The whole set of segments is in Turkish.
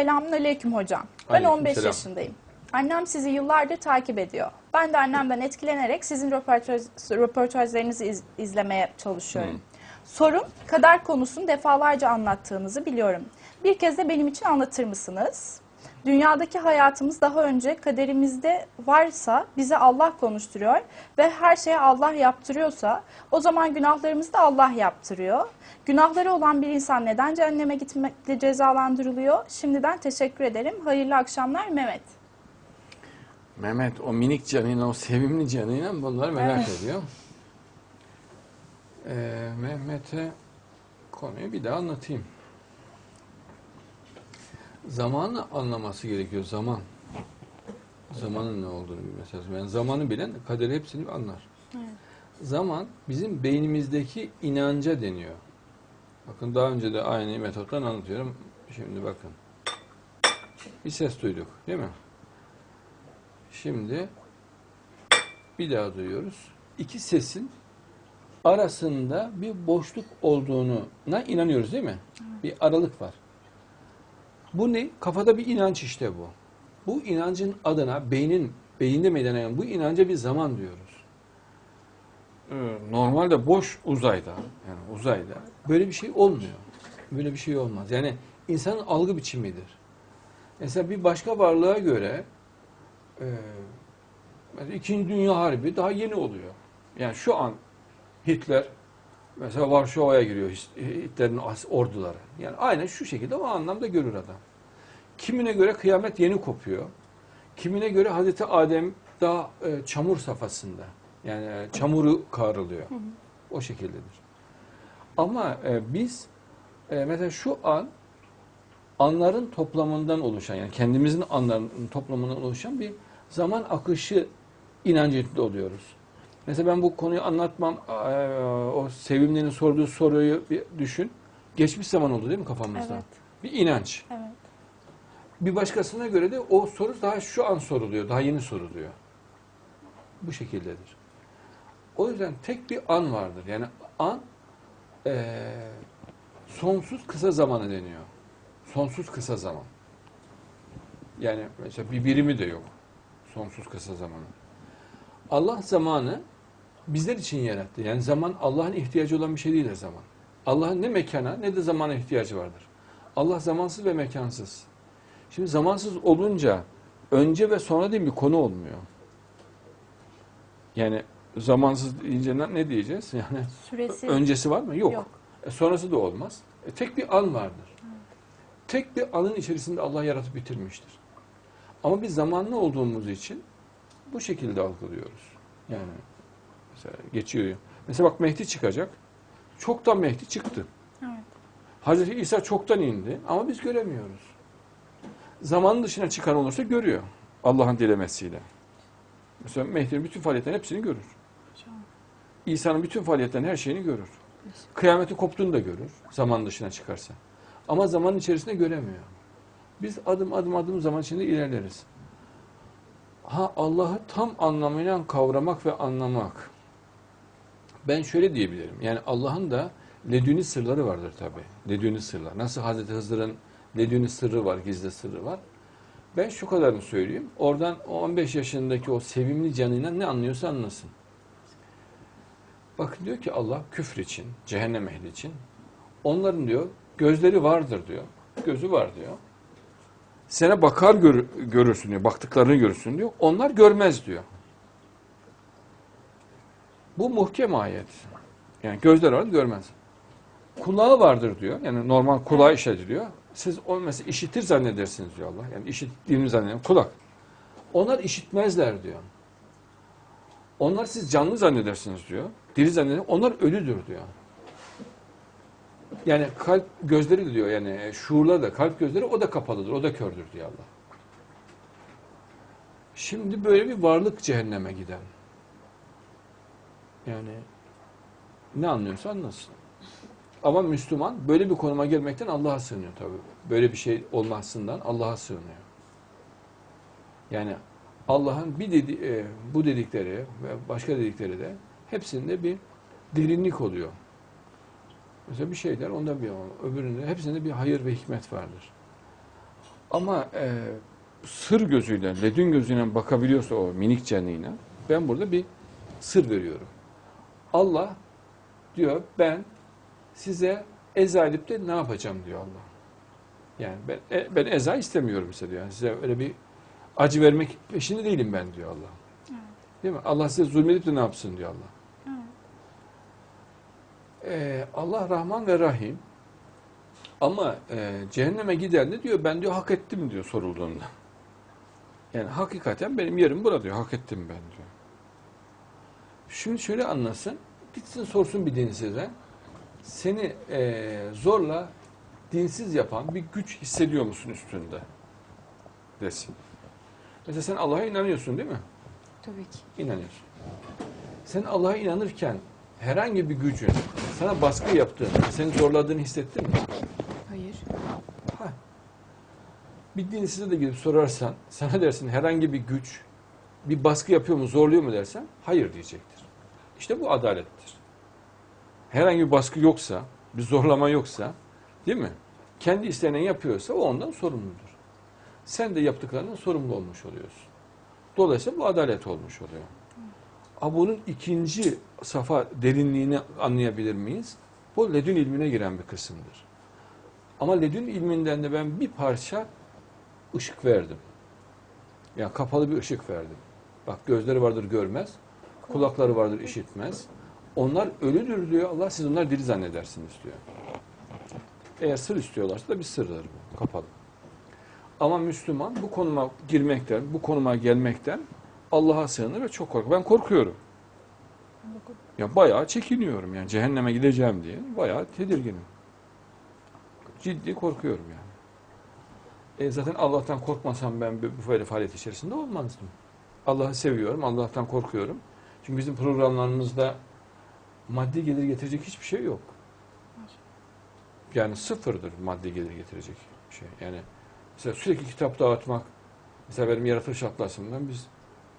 Selamünaleyküm hocam. Ben 15 Aleykümselam. yaşındayım. Annem sizi yıllardır takip ediyor. Ben de annemden etkilenerek sizin röportaj, röportajlarınızı iz- izlemeye çalışıyorum. Sorum, kader konusunu defalarca anlattığınızı biliyorum. Bir kez de benim için anlatır mısınız? Dünyadaki hayatımız daha önce kaderimizde varsa bize Allah konuşturuyor ve her şeye Allah yaptırıyorsa o zaman günahlarımızı da Allah yaptırıyor. Günahları olan bir insan neden cehenneme gitmekle cezalandırılıyor? Şimdiden teşekkür ederim. Hayırlı akşamlar Mehmet. Mehmet o minik canıyla, o sevimli canıyla bunları merak ediyor. Ee, Mehmet'e konuyu bir daha anlatayım. Zamanı anlaması gerekiyor, zaman. Zamanın ne olduğunu bilmesi lazım. Yani zamanı bilen kaderi hepsini anlar. Zaman bizim beynimizdeki inanca deniyor. Bakın daha önce de aynı metottan anlatıyorum. Şimdi bakın. Bir ses duyduk değil mi? Şimdi bir daha duyuyoruz. İki sesin arasında bir boşluk olduğuna inanıyoruz değil mi? Bir aralık var. Bu ne? Kafada bir inanç işte bu. Bu inancın adına beynin beyinde meydana gelen bu inanca bir zaman diyoruz. Ee, Normalde boş uzayda yani uzayda böyle bir şey olmuyor. Böyle bir şey olmaz. Yani insanın algı biçimidir. Mesela bir başka varlığa göre e, İkinci Dünya Harbi daha yeni oluyor. Yani şu an Hitler mesela Varşova'ya giriyor Hitler'in orduları. Yani aynen şu şekilde o anlamda görür adam. Kimine göre kıyamet yeni kopuyor. Kimine göre Hazreti Adem daha e, çamur safhasında. Yani e, çamuru kavruluyor. O şekildedir. Ama e, biz e, mesela şu an anların toplamından oluşan yani kendimizin anlarının toplamından oluşan bir zaman akışı inancında oluyoruz. Mesela ben bu konuyu anlatmam eee, o sevimlinin sorduğu soruyu bir düşün. Geçmiş zaman oldu değil mi kafamızda? Evet. Bir inanç. Evet. Bir başkasına göre de o soru daha şu an soruluyor, daha yeni soruluyor. Bu şekildedir. O yüzden tek bir an vardır. Yani an eee, sonsuz kısa zamanı deniyor. Sonsuz kısa zaman. Yani mesela bir birimi de yok. Sonsuz kısa zamanı. Allah zamanı bizler için yarattı. Yani zaman Allah'ın ihtiyacı olan bir şey değildir zaman. Allah'ın ne mekana ne de zamana ihtiyacı vardır. Allah zamansız ve mekansız. Şimdi zamansız olunca önce ve sonra diye bir konu olmuyor. Yani zamansız deyince ne diyeceğiz? Yani Süresi öncesi var mı? Yok. Yok. E, sonrası da olmaz. E, tek bir an vardır. Tek bir anın içerisinde Allah yaratıp bitirmiştir. Ama biz zamanlı olduğumuz için bu şekilde algılıyoruz. Yani mesela geçiyor. Mesela bak Mehdi çıkacak. Çoktan Mehdi çıktı. Evet. Hazreti İsa çoktan indi ama biz göremiyoruz. Zamanın dışına çıkan olursa görüyor. Allah'ın dilemesiyle. Mesela Mehdi'nin bütün faaliyetlerin hepsini görür. İsa'nın bütün faaliyetlerin her şeyini görür. Kıyameti koptuğunu da görür. Zaman dışına çıkarsa. Ama zaman içerisinde göremiyor. Biz adım adım adım zaman içinde ilerleriz. Ha Allah'ı tam anlamıyla kavramak ve anlamak. Ben şöyle diyebilirim. Yani Allah'ın da ledüni sırları vardır tabi. Ledüni sırlar. Nasıl Hazreti Hızır'ın ledüni sırrı var, gizli sırrı var. Ben şu kadarını söyleyeyim. Oradan o 15 yaşındaki o sevimli canıyla ne anlıyorsa anlasın. Bakın diyor ki Allah küfür için, cehennem ehli için. Onların diyor gözleri vardır diyor. Gözü var diyor. Sana bakar gör- görürsün diyor. Baktıklarını görürsün diyor. Onlar görmez diyor. Bu muhkem ayet. Yani gözler var görmez. Kulağı vardır diyor. Yani normal kulağı işitiliyor. Siz onu mesela işitir zannedersiniz diyor Allah. Yani işittiğini zannediyor. Kulak. Onlar işitmezler diyor. Onlar siz canlı zannedersiniz diyor. Diri zannediyor. Onlar ölüdür diyor. Yani kalp gözleri diyor yani şuurlar da kalp gözleri o da kapalıdır. O da kördür diyor Allah. Şimdi böyle bir varlık cehenneme giden. Yani ne anlıyorsa anlasın. Ama Müslüman böyle bir konuma gelmekten Allah'a sığınıyor tabii. Böyle bir şey olmasından Allah'a sığınıyor. Yani Allah'ın bir dedi, e, bu dedikleri ve başka dedikleri de hepsinde bir derinlik oluyor. Mesela bir şey der, onda bir öbüründe hepsinde bir hayır ve hikmet vardır. Ama e, sır gözüyle, ledün gözüyle bakabiliyorsa o minik canlıyla ben burada bir sır veriyorum. Allah diyor ben size eza edip de ne yapacağım diyor Allah. Yani ben, e, ben eza istemiyorum size diyor. Yani size öyle bir acı vermek peşinde değilim ben diyor Allah. Değil mi? Allah size zulmedip de ne yapsın diyor Allah. Ee, Allah Rahman ve Rahim ama e, cehenneme giden de diyor ben diyor hak ettim diyor sorulduğunda. Yani hakikaten benim yerim burada diyor. Hak ettim ben diyor. Şimdi şöyle anlasın. Gitsin sorsun bir dinsize. Seni e, zorla dinsiz yapan bir güç hissediyor musun üstünde? Desin. Mesela sen Allah'a inanıyorsun değil mi? Tabii ki. İnanıyorsun. Sen Allah'a inanırken herhangi bir gücün sana baskı yaptığını, seni zorladığını hissettin mi? Hayır. Ha. Bir dinsize de gidip sorarsan, sana dersin herhangi bir güç bir baskı yapıyor mu, zorluyor mu dersen, hayır diyecektir. İşte bu adalettir. Herhangi bir baskı yoksa, bir zorlama yoksa, değil mi? Kendi istenen yapıyorsa o ondan sorumludur. Sen de yaptıklarının sorumlu olmuş oluyorsun. Dolayısıyla bu adalet olmuş oluyor. Ama bunun ikinci safa derinliğini anlayabilir miyiz? Bu ledün ilmine giren bir kısımdır. Ama ledün ilminden de ben bir parça ışık verdim. Yani kapalı bir ışık verdim. Bak gözleri vardır görmez, kulakları vardır işitmez. Onlar ölüdür diyor Allah, siz onları diri zannedersiniz diyor. Eğer sır istiyorlarsa da bir sırdır bu, kapalı. Ama Müslüman bu konuma girmekten, bu konuma gelmekten Allah'a sığınır ve çok korkuyor. Ben korkuyorum. Ya bayağı çekiniyorum yani cehenneme gideceğim diye. Bayağı tedirginim. Ciddi korkuyorum yani. E zaten Allah'tan korkmasam ben böyle faaliyet içerisinde olmazdım. Allah'ı seviyorum, Allah'tan korkuyorum. Çünkü bizim programlarımızda maddi gelir getirecek hiçbir şey yok. Yani sıfırdır maddi gelir getirecek şey. Yani mesela sürekli kitap dağıtmak, mesela benim yaratılış atlasımdan biz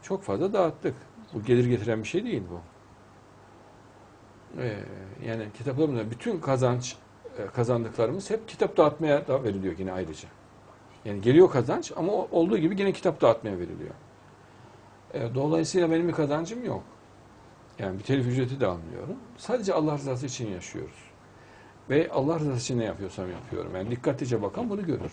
çok fazla dağıttık. Bu gelir getiren bir şey değil bu. Ee, yani kitaplarımızda bütün kazanç e, kazandıklarımız hep kitap dağıtmaya da veriliyor yine ayrıca. Yani geliyor kazanç ama olduğu gibi yine kitap dağıtmaya veriliyor. E, dolayısıyla benim bir kazancım yok. Yani bir telif ücreti de almıyorum. Sadece Allah rızası için yaşıyoruz. Ve Allah rızası için ne yapıyorsam yapıyorum. Yani dikkatlice bakan bunu görür.